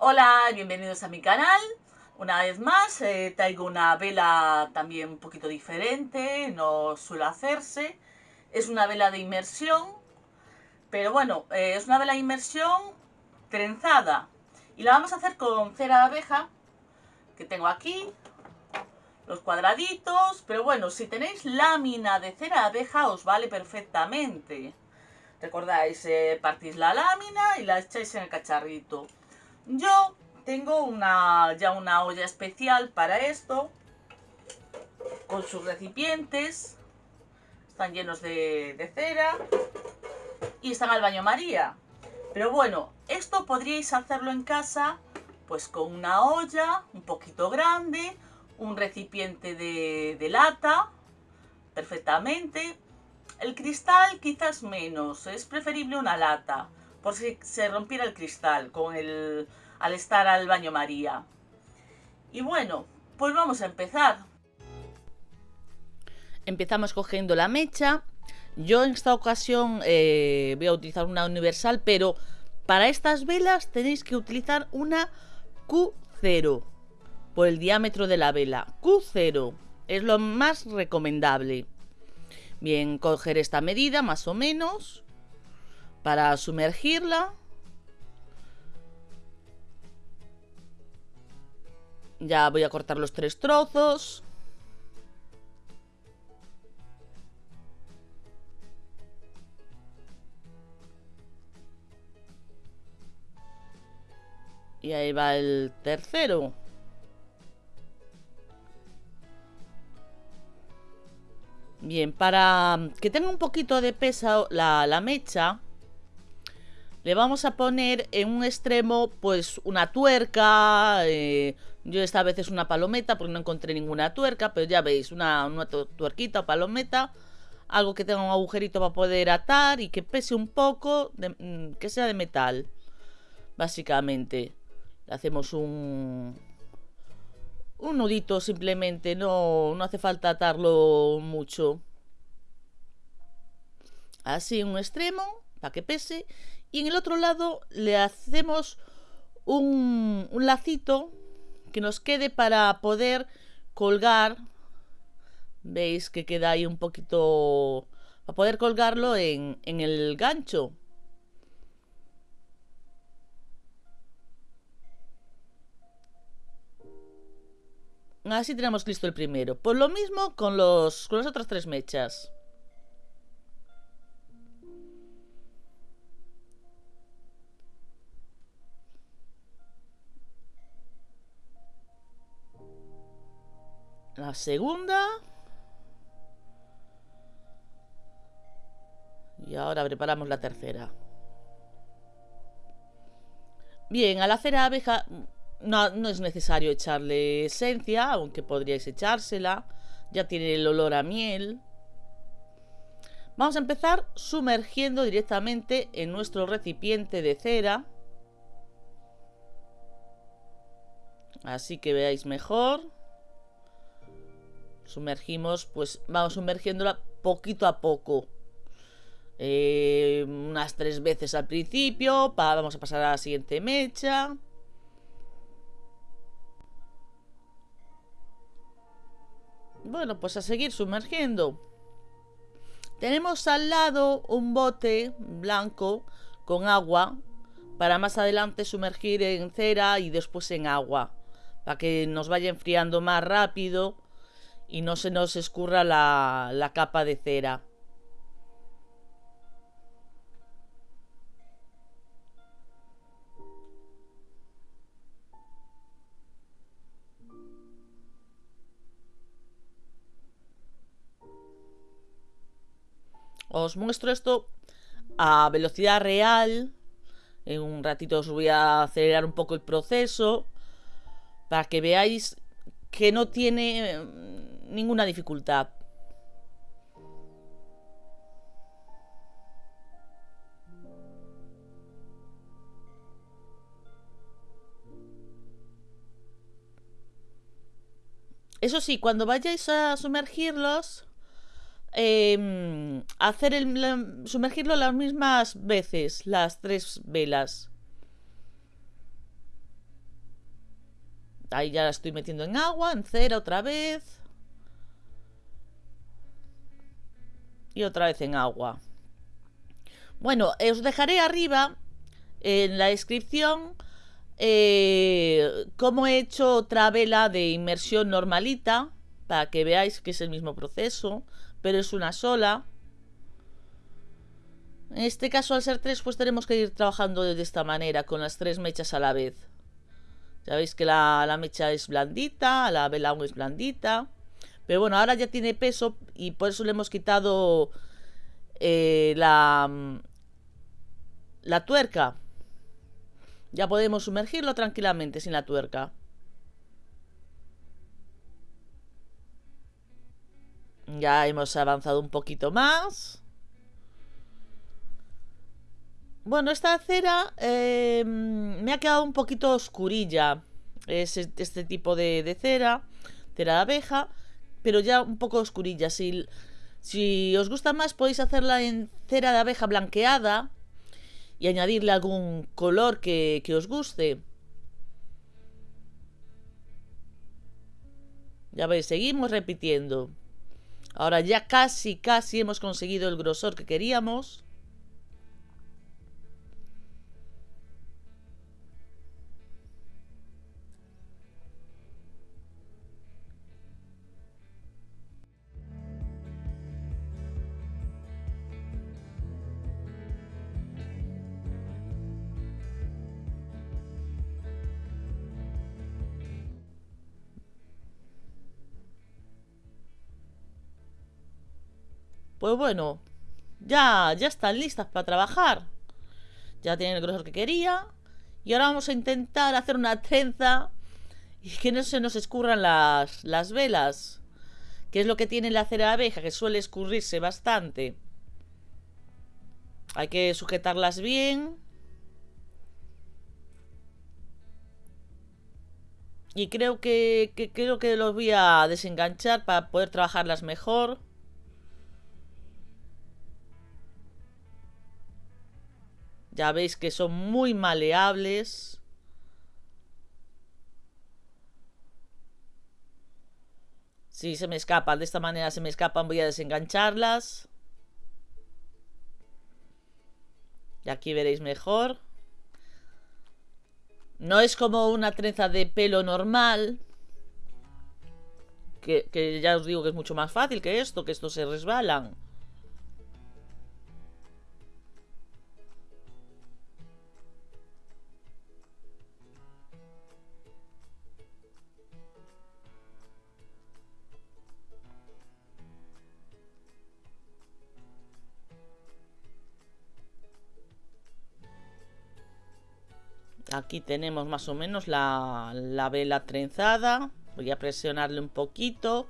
Hola, bienvenidos a mi canal. Una vez más eh, traigo una vela también un poquito diferente, no suele hacerse. Es una vela de inmersión, pero bueno, eh, es una vela de inmersión trenzada. Y la vamos a hacer con cera de abeja, que tengo aquí, los cuadraditos. Pero bueno, si tenéis lámina de cera de abeja os vale perfectamente. Recordáis, eh, partís la lámina y la echáis en el cacharrito. Yo tengo una, ya una olla especial para esto, con sus recipientes, están llenos de, cera y están al baño María. Pero bueno, esto podríais hacerlo en casa, pues con una olla un poquito grande, un recipiente de, de lata, perfectamente. El cristal quizás menos, es preferible una lata por si se rompiera el cristal con el, al estar al baño María. Y bueno, pues vamos a empezar. Empezamos cogiendo la mecha. Yo en esta ocasión eh, voy a utilizar una universal, pero para estas velas tenéis que utilizar una Q0 por el diámetro de la vela. Q0 es lo más recomendable. Bien, coger esta medida más o menos para sumergirla. Ya voy a cortar los tres trozos. Y ahí va el tercero. Bien, para que tenga un poquito de peso la, la mecha, le vamos a poner en un extremo pues una tuerca, eh, yo esta vez es una palometa porque no encontré ninguna tuerca, pero ya veis, una, una tuerquita o palometa, algo que tenga un agujerito para poder atar y que pese un poco, mm, que sea de metal, básicamente. Le hacemos un, un nudito simplemente, no, no hace falta atarlo mucho. Así un extremo, para que pese, y en el otro lado le hacemos un, lacito que nos quede para poder colgar. Veis que queda ahí un poquito... Para poder colgarlo en, en el gancho. Así tenemos listo el primero. Por lo mismo con, los, con las otras tres mechas. La segunda. Y ahora preparamos la tercera. Bien, a la cera abeja no, no, es necesario echarle esencia, aunque podríais echársela. Ya tiene el olor a miel. Vamos a empezar sumergiendo directamente en nuestro recipiente de cera. Así que veáis mejor sumergimos, pues vamos sumergiéndola poquito a poco. Eh, unas tres veces al principio, vamos a pasar a la siguiente mecha. Bueno, pues a seguir sumergiendo. Tenemos al lado un bote blanco con agua para más adelante sumergir en cera y después en agua. Para que nos vaya enfriando más rápido y no se nos escurra la, la capa de cera. Os muestro esto a velocidad real. En un ratito os voy a acelerar un poco el proceso para que veáis que no tiene ninguna dificultad. Eso sí, cuando vayáis a sumergirlos, em, hacer el, sumergirlo las mismas veces, las tres velas. Ahí ya la estoy metiendo en agua, en cera otra vez. Y otra vez en agua. Bueno, os dejaré arriba en la descripción eh, cómo he hecho otra vela de inmersión normalita para que veáis que es el mismo proceso, pero es una sola. En este caso, al ser tres, pues tenemos que ir trabajando de esta manera, con las tres mechas a la vez. Ya veis que la, mecha es blandita, la vela es blandita. Pero bueno, ahora ya tiene peso y por eso le hemos quitado eh, la, la tuerca. Ya podemos sumergirlo tranquilamente sin la tuerca. Ya hemos avanzado un poquito más. Bueno, esta cera em, me ha quedado un poquito oscurilla. Es este tipo de, cera, cera de abeja, pero ya un poco oscurilla. Si, si os gusta más podéis hacerla en cera de abeja blanqueada y añadirle algún color que, que os guste. Ya veis, seguimos repitiendo. Ahora ya casi, casi hemos conseguido el grosor que queríamos. Pues bueno, ya, ya están listas para trabajar. Ya tienen el grosor que quería. Y ahora vamos a intentar hacer una trenza y que no se nos escurran las, las velas. Que es lo que tiene la cera abeja, que suele escurrirse bastante. Hay que sujetarlas bien. Y creo que, que creo que los voy a desenganchar para poder trabajarlas mejor. Ya veis que son muy maleables. Si se me escapan, de esta manera se me escapan, voy a desengancharlas. Y aquí veréis mejor. No es como una trenza de pelo normal. Que, que ya os digo que es mucho más fácil que esto, que estos se resbalan. Aquí tenemos más o menos la, vela trenzada. Voy a presionarle un poquito.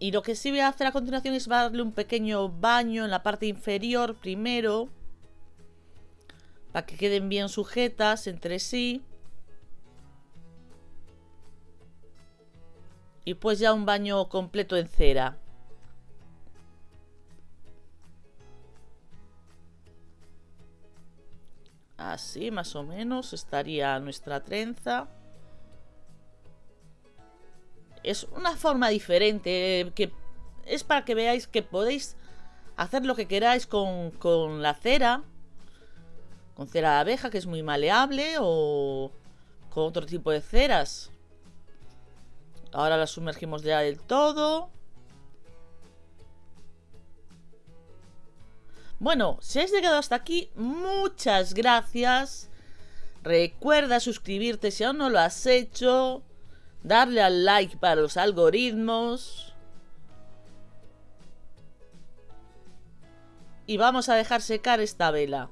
Y lo que sí voy a hacer a continuación es darle un pequeño baño en la parte inferior primero. Para que queden bien sujetas entre sí. Y pues ya un baño completo en cera. Así más o menos estaría nuestra trenza. Es una forma diferente que es para que veáis que podéis hacer lo que queráis con, con la cera. Con cera de abeja que es muy maleable o con otro tipo de ceras. Ahora la sumergimos ya del todo. Bueno, si has llegado hasta aquí, muchas gracias. Recuerda suscribirte si aún no lo has hecho. Darle al like para los algoritmos. Y vamos a dejar secar esta vela.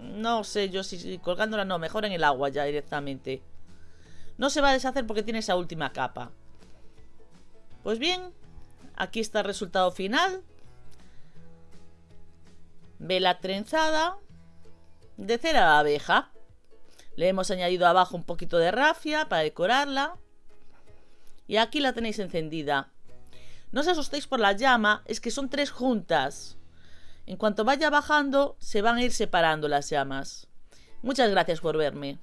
No sé yo si, colgándola no, mejor en el agua ya directamente. No se va a deshacer porque tiene esa última capa. Pues bien, aquí está el resultado final. Vela trenzada de cera de abeja. Le hemos añadido abajo un poquito de rafia para decorarla. Y aquí la tenéis encendida. No os asustéis por la llama, es que son tres juntas. En cuanto vaya bajando, se van a ir separando las llamas. Muchas gracias por verme.